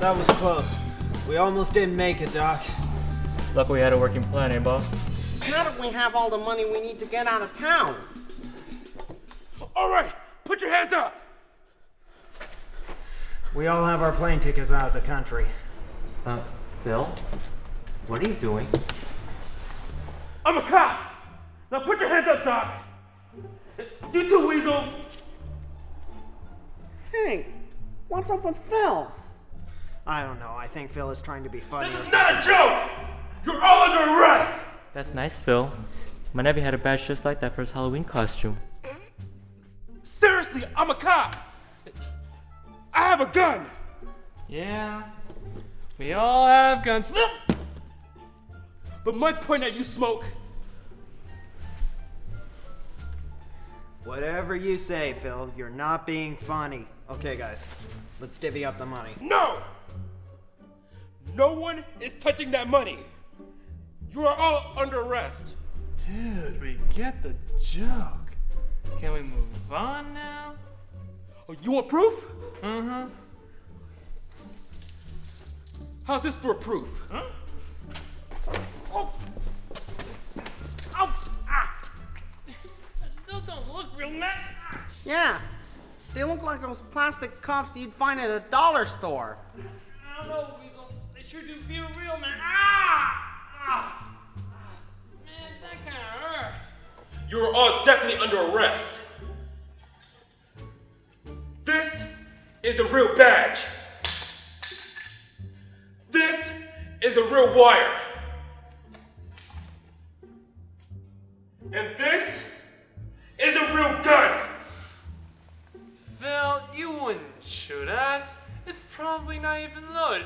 That was close. We almost didn't make it, Doc. Luckily we had a working plan, eh, boss? How do we have all the money we need to get out of town? All right, put your hands up. We all have our plane tickets out of the country. Uh, Phil? What are you doing? I'm a cop. Now put your hands up, Doc. You too, Weasel. Hey, what's up with Phil? I don't know. I think Phil is trying to be funny. This is not a joke. You're all under arrest. That's nice, Phil. My nephew had a badge just like that for his Halloween costume. Seriously, I'm a cop. I have a gun. Yeah, we all have guns. But Mike pointed at you, Smoke. Whatever you say, Phil, you're not being funny. Okay, guys, let's divvy up the money. No. No one is touching that money. You are all under arrest. Dude, we get the joke. Can we move on now? Oh, you want proof? Uh-huh. How's this for proof? Huh? Oh. Ow. Ah. Those don't look real nice. Yeah, they look like those plastic cuffs you'd find at a dollar store. I don't know, Weasel. Sure do feel real, man. Ah! Ah! Man, that kind of hurt. You are all definitely under arrest. This is a real badge. This is a real wire. And this is a real gun. Phil, you wouldn't shoot us. It's probably not even loaded.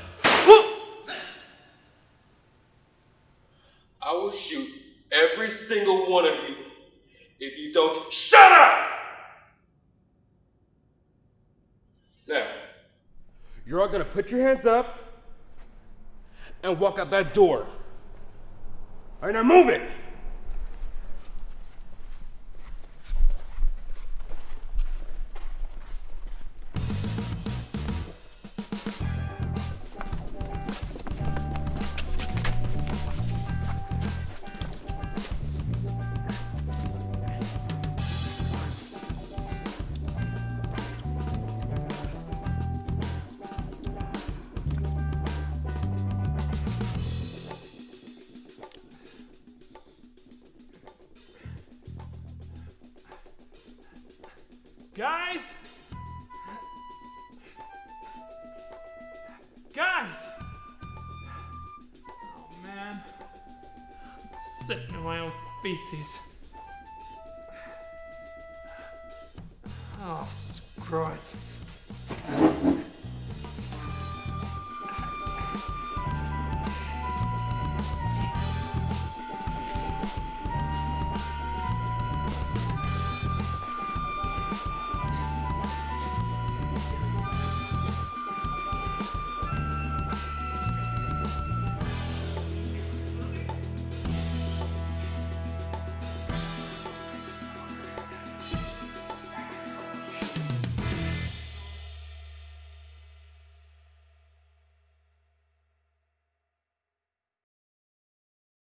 I will shoot every single one of you if you don't shut up! Now, you're all gonna put your hands up and walk out that door. All right, now move it! Guys! Guys! Oh man. I'm sick in my own feces. Oh, screw it.